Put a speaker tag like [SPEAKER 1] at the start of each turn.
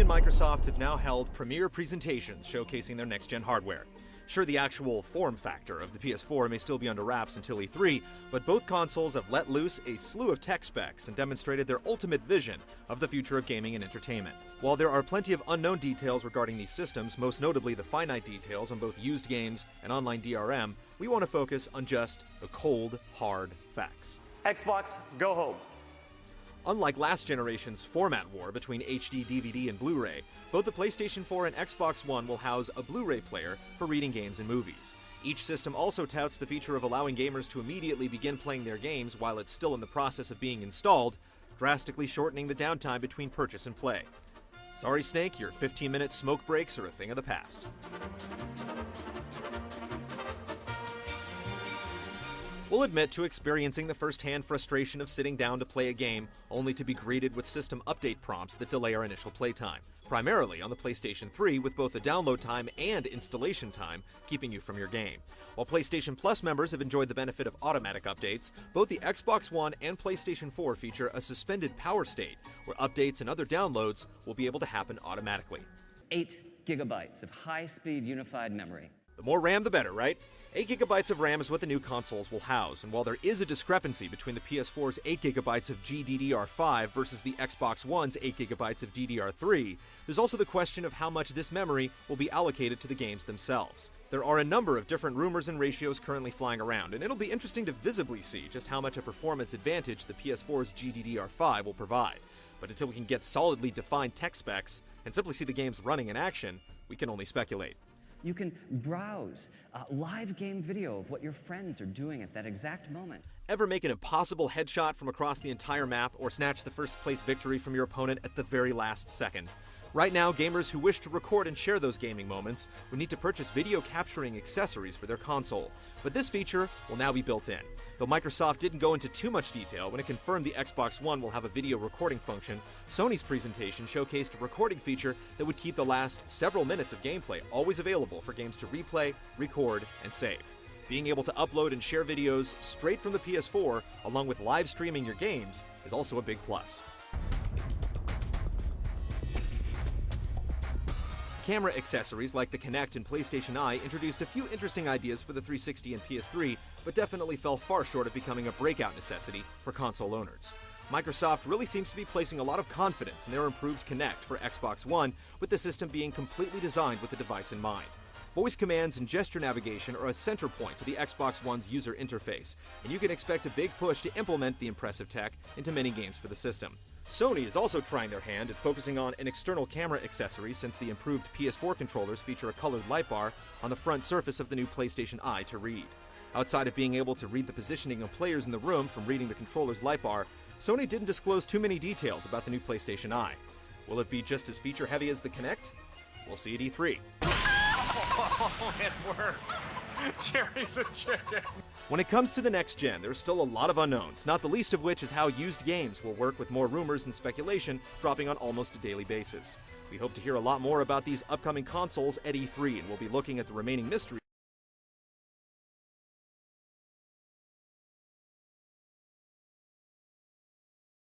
[SPEAKER 1] and Microsoft have now held premier presentations showcasing their next gen hardware. Sure, the actual form factor of the PS4 may still be under wraps until E3, but both consoles have let loose a slew of tech specs and demonstrated their ultimate vision of the future of gaming and entertainment. While there are plenty of unknown details regarding these systems, most notably the finite details on both used games and online DRM, we want to focus on just the cold, hard facts.
[SPEAKER 2] Xbox, go home.
[SPEAKER 1] Unlike last generation's format war between HD, DVD, and Blu ray, both the PlayStation 4 and Xbox One will house a Blu ray player for reading games and movies. Each system also touts the feature of allowing gamers to immediately begin playing their games while it's still in the process of being installed, drastically shortening the downtime between purchase and play. Sorry, Snake, your 15 minute smoke breaks are a thing of the past. We'll admit to experiencing the first-hand frustration of sitting down to play a game only to be greeted with system update prompts that delay our initial playtime, primarily on the PlayStation 3 with both the download time and installation time keeping you from your game. While PlayStation Plus members have enjoyed the benefit of automatic updates, both the Xbox One and PlayStation 4 feature a suspended power state where updates and other downloads will be able to happen automatically.
[SPEAKER 3] 8 gigabytes of high-speed unified memory.
[SPEAKER 1] The more RAM, the better, right? 8GB of RAM is what the new consoles will house, and while there is a discrepancy between the PS4's 8GB of GDDR5 versus the Xbox One's 8GB of DDR3, there's also the question of how much this memory will be allocated to the games themselves. There are a number of different rumors and ratios currently flying around, and it'll be interesting to visibly see just how much a performance advantage the PS4's GDDR5 will provide. But until we can get solidly defined tech specs and simply see the games running in action, we can only speculate.
[SPEAKER 3] You can browse uh, live game video of what your friends are doing at that exact moment.
[SPEAKER 1] Ever make an impossible headshot from across the entire map or snatch the first place victory from your opponent at the very last second? Right now, gamers who wish to record and share those gaming moments would need to purchase video capturing accessories for their console, but this feature will now be built in. Though Microsoft didn't go into too much detail when it confirmed the Xbox One will have a video recording function, Sony's presentation showcased a recording feature that would keep the last several minutes of gameplay always available for games to replay, record, and save. Being able to upload and share videos straight from the PS4, along with live streaming your games, is also a big plus. Camera accessories like the Kinect and PlayStation Eye introduced a few interesting ideas for the 360 and PS3, but definitely fell far short of becoming a breakout necessity for console owners. Microsoft really seems to be placing a lot of confidence in their improved Kinect for Xbox One, with the system being completely designed with the device in mind. Voice commands and gesture navigation are a center point to the Xbox One's user interface, and you can expect a big push to implement the impressive tech into many games for the system. Sony is also trying their hand at focusing on an external camera accessory since the improved PS4 controllers feature a colored light bar on the front surface of the new PlayStation Eye to read. Outside of being able to read the positioning of players in the room from reading the controller's light bar, Sony didn't disclose too many details about the new PlayStation Eye. Will it be just as feature heavy as the Kinect? We'll see at E3.
[SPEAKER 4] Oh, it worked. Jerry's a chicken.
[SPEAKER 1] When it comes to the next gen, there's still a lot of unknowns, not the least of which is how used games will work with more rumors and speculation dropping on almost a daily basis. We hope to hear a lot more about these upcoming consoles at E3, and we'll be looking at the remaining mysteries